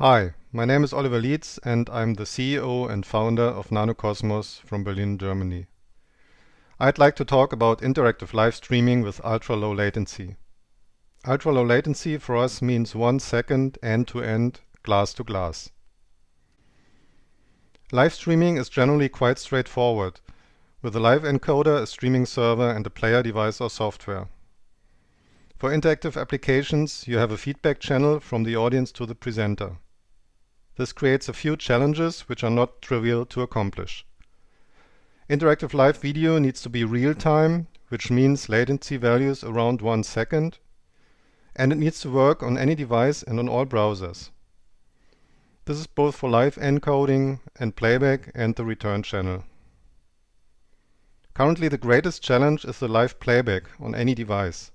Hi, my name is Oliver Lietz and I'm the CEO and founder of NanoCosmos from Berlin, Germany. I'd like to talk about interactive live streaming with ultra-low latency. Ultra-low latency for us means one second end-to-end, glass-to-glass. Live streaming is generally quite straightforward, with a live encoder, a streaming server and a player device or software. For interactive applications, you have a feedback channel from the audience to the presenter. This creates a few challenges which are not trivial to accomplish. Interactive live video needs to be real-time, which means latency values around one second, and it needs to work on any device and on all browsers. This is both for live encoding and playback and the return channel. Currently the greatest challenge is the live playback on any device.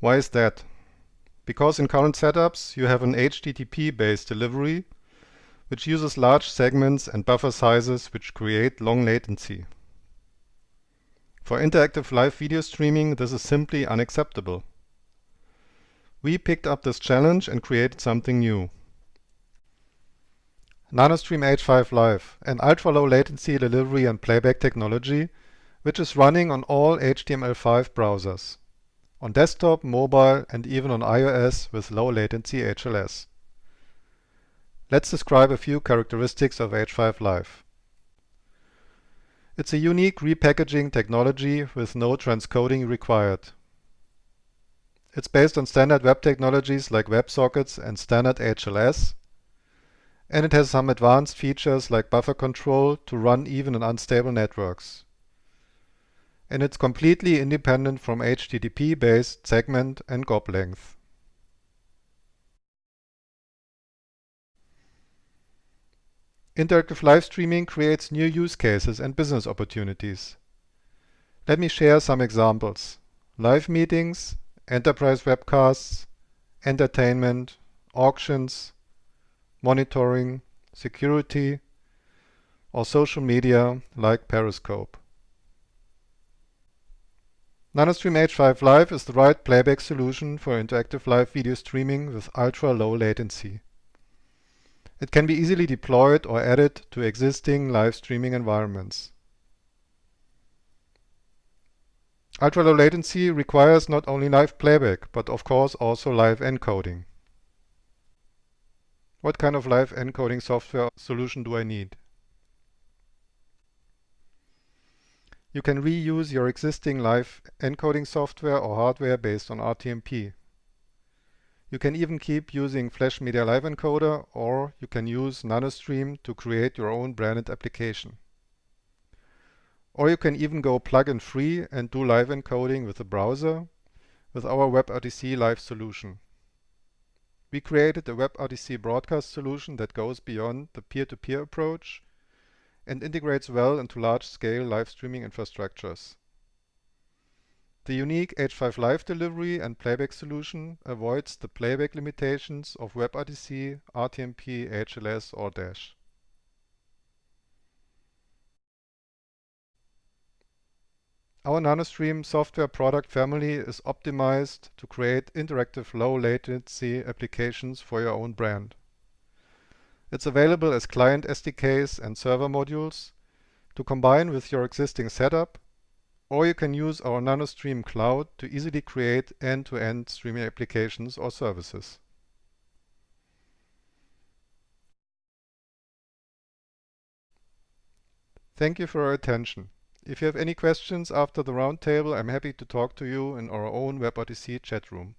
Why is that? Because in current setups you have an HTTP-based delivery which uses large segments and buffer sizes which create long latency. For interactive live video streaming this is simply unacceptable. We picked up this challenge and created something new. NanoStream H5 Live, an ultra-low latency delivery and playback technology which is running on all HTML5 browsers on desktop, mobile and even on iOS with low latency HLS. Let's describe a few characteristics of H5 Live. It's a unique repackaging technology with no transcoding required. It's based on standard web technologies like WebSockets and standard HLS, and it has some advanced features like buffer control to run even on unstable networks and it's completely independent from HTTP-based segment and GOP length. Interactive live streaming creates new use cases and business opportunities. Let me share some examples. Live meetings, enterprise webcasts, entertainment, auctions, monitoring, security, or social media like Periscope. NanoStream H5 Live is the right playback solution for interactive live video streaming with ultra-low latency. It can be easily deployed or added to existing live streaming environments. Ultra-low latency requires not only live playback, but of course also live encoding. What kind of live encoding software solution do I need? You can reuse your existing live encoding software or hardware based on RTMP. You can even keep using Flash Media Live Encoder or you can use NanoStream to create your own branded application. Or you can even go plug-in free and do live encoding with the browser with our WebRTC Live solution. We created a WebRTC broadcast solution that goes beyond the peer-to-peer -peer approach and integrates well into large-scale live streaming infrastructures. The unique H5 Live delivery and playback solution avoids the playback limitations of WebRTC, RTMP, HLS or Dash. Our NanoStream software product family is optimized to create interactive low latency applications for your own brand. It's available as client SDKs and server modules to combine with your existing setup, or you can use our NanoStream Cloud to easily create end-to-end -end streaming applications or services. Thank you for your attention. If you have any questions after the roundtable, I'm happy to talk to you in our own WebRTC chat room.